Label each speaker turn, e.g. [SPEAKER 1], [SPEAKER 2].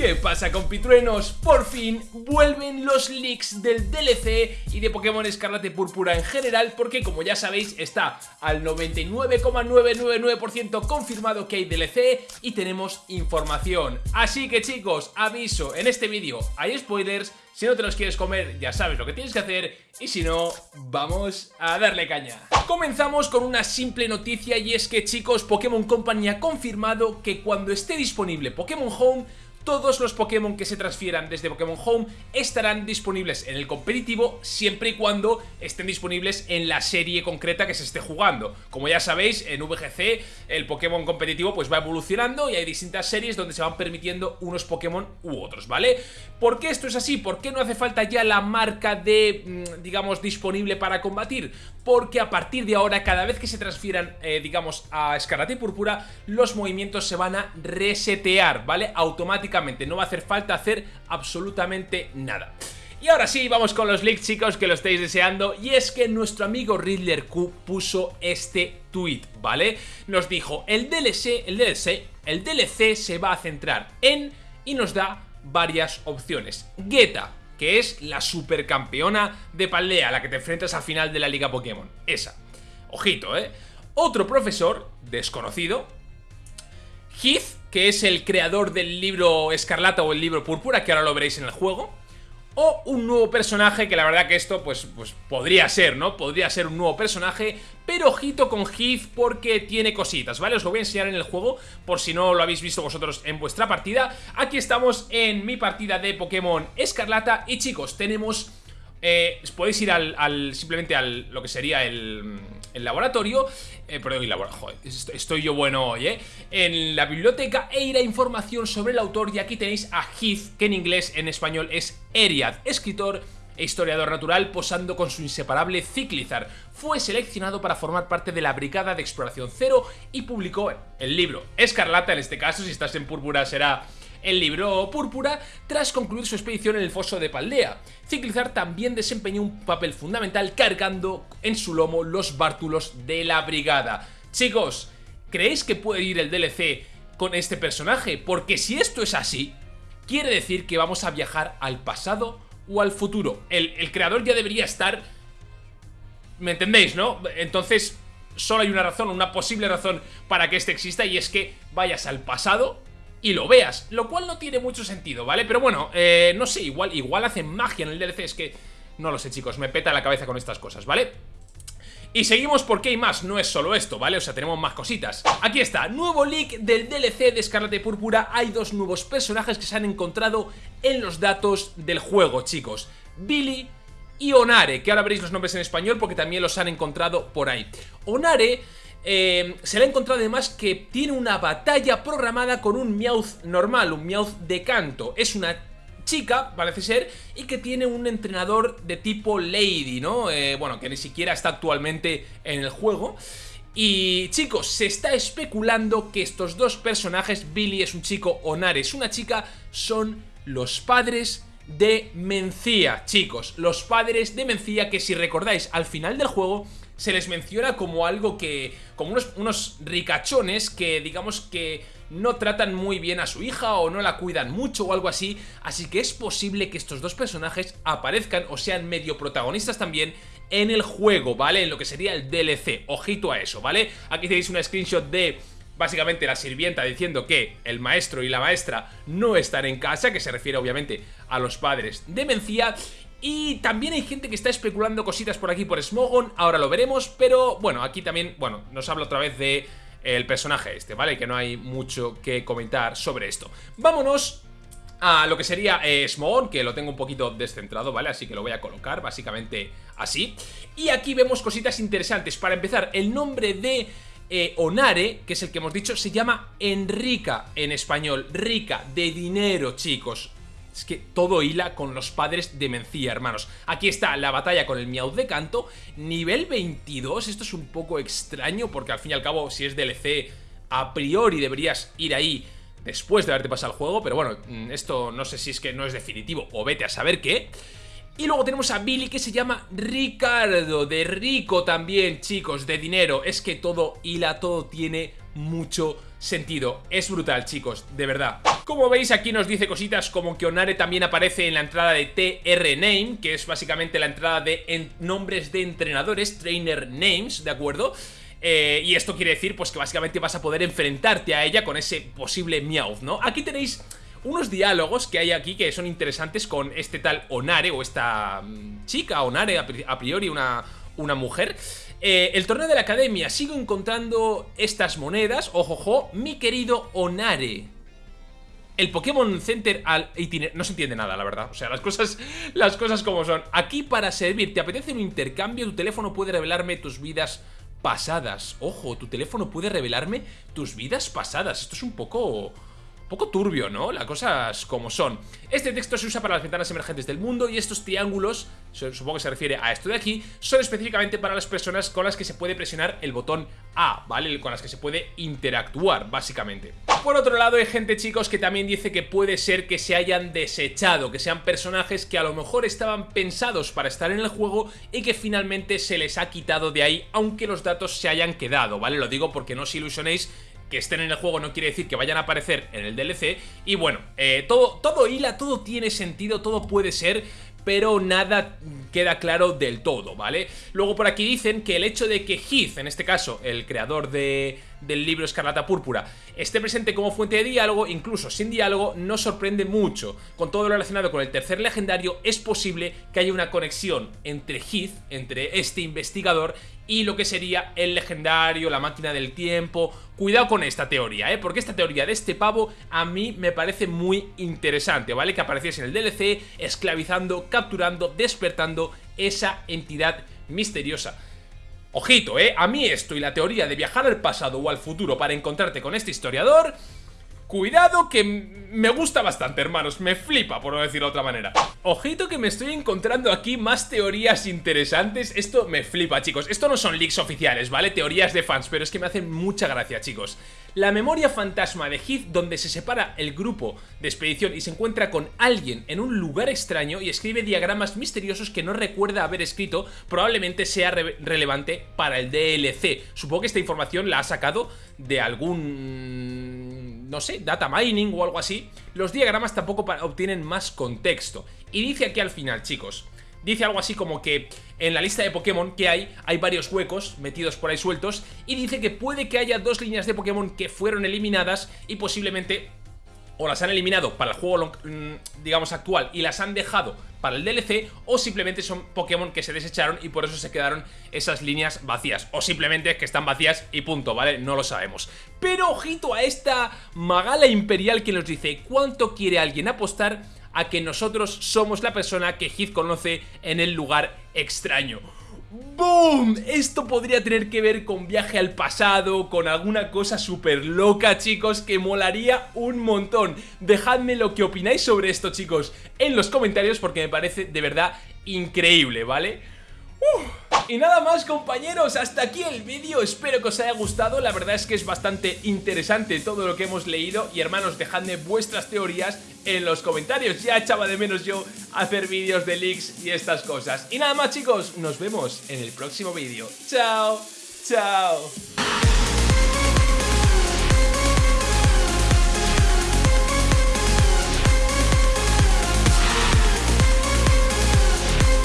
[SPEAKER 1] ¿Qué pasa compitruenos? Por fin vuelven los leaks del DLC y de Pokémon Escarlata y Púrpura en general porque como ya sabéis está al 99,999% confirmado que hay DLC y tenemos información. Así que chicos, aviso, en este vídeo hay spoilers, si no te los quieres comer ya sabes lo que tienes que hacer y si no, vamos a darle caña. Comenzamos con una simple noticia y es que chicos, Pokémon Company ha confirmado que cuando esté disponible Pokémon Home todos los Pokémon que se transfieran desde Pokémon Home estarán disponibles en el competitivo siempre y cuando estén disponibles en la serie concreta que se esté jugando. Como ya sabéis, en VGC el Pokémon competitivo pues va evolucionando y hay distintas series donde se van permitiendo unos Pokémon u otros, ¿vale? ¿Por qué esto es así? ¿Por qué no hace falta ya la marca de, mm, digamos, disponible para combatir? Porque a partir de ahora, cada vez que se transfieran, eh, digamos, a Escarlata y Púrpura, los movimientos se van a resetear, ¿vale? Automáticamente no va a hacer falta hacer absolutamente nada. Y ahora sí, vamos con los leaks chicos que lo estáis deseando y es que nuestro amigo Riddler Q puso este tweet, ¿vale? Nos dijo, el DLC, el DLC, el DLC se va a centrar en y nos da varias opciones. Geta, que es la supercampeona de Paldea, la que te enfrentas al final de la Liga Pokémon, esa. Ojito, ¿eh? Otro profesor, desconocido, Heath, que es el creador del libro Escarlata o el libro Púrpura, que ahora lo veréis en el juego. O un nuevo personaje, que la verdad que esto pues, pues podría ser, ¿no? Podría ser un nuevo personaje, pero ojito con Heath porque tiene cositas, ¿vale? Os lo voy a enseñar en el juego, por si no lo habéis visto vosotros en vuestra partida. Aquí estamos en mi partida de Pokémon Escarlata y chicos, tenemos eh, podéis ir al, simplemente al lo que sería el, el laboratorio, eh, perdón, el laboratorio, estoy yo bueno hoy, ¿eh? En la biblioteca e ir a información sobre el autor y aquí tenéis a Heath, que en inglés, en español es Eriad, escritor e historiador natural posando con su inseparable Ciclizar. Fue seleccionado para formar parte de la Brigada de Exploración Cero y publicó el libro Escarlata, en este caso, si estás en púrpura será el libro Púrpura tras concluir su expedición en el foso de Paldea. Ciclizar también desempeñó un papel fundamental cargando en su lomo los bártulos de la brigada. Chicos, ¿creéis que puede ir el DLC con este personaje? Porque si esto es así, quiere decir que vamos a viajar al pasado o al futuro. El, el creador ya debería estar... ¿Me entendéis, no? Entonces, solo hay una razón, una posible razón para que este exista y es que vayas al pasado y lo veas, lo cual no tiene mucho sentido, ¿vale? Pero bueno, eh, no sé, igual, igual hacen magia en el DLC, es que no lo sé chicos, me peta la cabeza con estas cosas, ¿vale? Y seguimos porque hay más, no es solo esto, ¿vale? O sea, tenemos más cositas Aquí está, nuevo leak del DLC de Escarlata y Púrpura Hay dos nuevos personajes que se han encontrado en los datos del juego, chicos Billy y Onare, que ahora veréis los nombres en español porque también los han encontrado por ahí Onare eh, se le ha encontrado además que tiene una batalla programada con un Meowth normal, un Meowth de canto. Es una chica, parece ser, y que tiene un entrenador de tipo Lady, ¿no? Eh, bueno, que ni siquiera está actualmente en el juego. Y chicos, se está especulando que estos dos personajes, Billy es un chico, Onare es una chica, son los padres de Mencía, chicos, los padres de Mencía que si recordáis al final del juego se les menciona como algo que... como unos, unos ricachones que digamos que no tratan muy bien a su hija o no la cuidan mucho o algo así, así que es posible que estos dos personajes aparezcan o sean medio protagonistas también en el juego, ¿vale? En lo que sería el DLC, ojito a eso, ¿vale? Aquí tenéis una screenshot de básicamente la sirvienta diciendo que el maestro y la maestra no están en casa, que se refiere obviamente a los padres de Mencía, y también hay gente que está especulando cositas por aquí por Smogon, ahora lo veremos, pero bueno, aquí también, bueno, nos habla otra vez de el personaje este, ¿vale? Que no hay mucho que comentar sobre esto. Vámonos a lo que sería eh, Smogon, que lo tengo un poquito descentrado, ¿vale? Así que lo voy a colocar básicamente así. Y aquí vemos cositas interesantes. Para empezar, el nombre de eh, Onare, que es el que hemos dicho, se llama Enrica en español. Rica, de dinero, chicos. Es que todo hila con los padres de Mencía, hermanos. Aquí está la batalla con el Miau de Canto. Nivel 22, esto es un poco extraño porque al fin y al cabo, si es DLC, a priori deberías ir ahí después de haberte pasado el juego. Pero bueno, mm, esto no sé si es que no es definitivo o vete a saber qué. Y luego tenemos a Billy que se llama Ricardo, de rico también, chicos, de dinero. Es que todo hila, todo tiene mucho sentido. Es brutal, chicos, de verdad. Como veis, aquí nos dice cositas como que Onare también aparece en la entrada de TR Name, que es básicamente la entrada de nombres de entrenadores, Trainer Names, ¿de acuerdo? Eh, y esto quiere decir pues que básicamente vas a poder enfrentarte a ella con ese posible Meowth, ¿no? Aquí tenéis unos diálogos que hay aquí que son interesantes con este tal Onare o esta mm, chica Onare, a priori una, una mujer. Eh, el torneo de la academia, sigo encontrando estas monedas, ojojo, mi querido Onare. El Pokémon Center al No se entiende nada, la verdad. O sea, las cosas, las cosas como son. Aquí para servir, ¿te apetece un intercambio? Tu teléfono puede revelarme tus vidas pasadas. Ojo, tu teléfono puede revelarme tus vidas pasadas. Esto es un poco poco turbio, ¿no? Las cosas como son. Este texto se usa para las ventanas emergentes del mundo y estos triángulos, supongo que se refiere a esto de aquí, son específicamente para las personas con las que se puede presionar el botón A, ¿vale? Con las que se puede interactuar, básicamente. Por otro lado, hay gente, chicos, que también dice que puede ser que se hayan desechado, que sean personajes que a lo mejor estaban pensados para estar en el juego y que finalmente se les ha quitado de ahí, aunque los datos se hayan quedado, ¿vale? Lo digo porque no os ilusionéis que estén en el juego no quiere decir que vayan a aparecer en el DLC. Y bueno, eh, todo, todo hila, todo tiene sentido, todo puede ser, pero nada queda claro del todo, ¿vale? Luego por aquí dicen que el hecho de que Heath, en este caso el creador de, del libro Escarlata Púrpura, esté presente como fuente de diálogo, incluso sin diálogo, no sorprende mucho. Con todo lo relacionado con el tercer legendario, es posible que haya una conexión entre Heath, entre este investigador, y lo que sería el legendario, la máquina del tiempo. Cuidado con esta teoría, ¿eh? Porque esta teoría de este pavo a mí me parece muy interesante, ¿vale? Que apareciese en el DLC, esclavizando, capturando, despertando esa entidad misteriosa. Ojito, ¿eh? A mí esto y la teoría de viajar al pasado o al futuro para encontrarte con este historiador... Cuidado que me gusta bastante, hermanos, me flipa, por no decirlo de otra manera. Ojito que me estoy encontrando aquí más teorías interesantes, esto me flipa, chicos. Esto no son leaks oficiales, ¿vale? Teorías de fans, pero es que me hacen mucha gracia, chicos. La memoria fantasma de Heath, donde se separa el grupo de expedición y se encuentra con alguien en un lugar extraño y escribe diagramas misteriosos que no recuerda haber escrito, probablemente sea relevante para el DLC. Supongo que esta información la ha sacado de algún... no sé, data mining o algo así. Los diagramas tampoco obtienen más contexto. Y dice aquí al final, chicos, dice algo así como que en la lista de Pokémon que hay, hay varios huecos metidos por ahí sueltos y dice que puede que haya dos líneas de Pokémon que fueron eliminadas y posiblemente o las han eliminado para el juego, mm, digamos, actual y las han dejado para el DLC o simplemente son Pokémon que se desecharon y por eso se quedaron esas líneas vacías o simplemente que están vacías y punto, ¿vale? No lo sabemos. Pero ojito a esta magala imperial que nos dice cuánto quiere alguien apostar a que nosotros somos la persona que Heath conoce en el lugar extraño. ¡Boom! Esto podría tener que ver con viaje al pasado, con alguna cosa súper loca, chicos, que molaría un montón. Dejadme lo que opináis sobre esto, chicos, en los comentarios porque me parece de verdad increíble, ¿vale? Y nada más compañeros, hasta aquí el vídeo, espero que os haya gustado, la verdad es que es bastante interesante todo lo que hemos leído y hermanos dejadme vuestras teorías en los comentarios, ya echaba de menos yo hacer vídeos de leaks y estas cosas. Y nada más chicos, nos vemos en el próximo vídeo, chao, chao.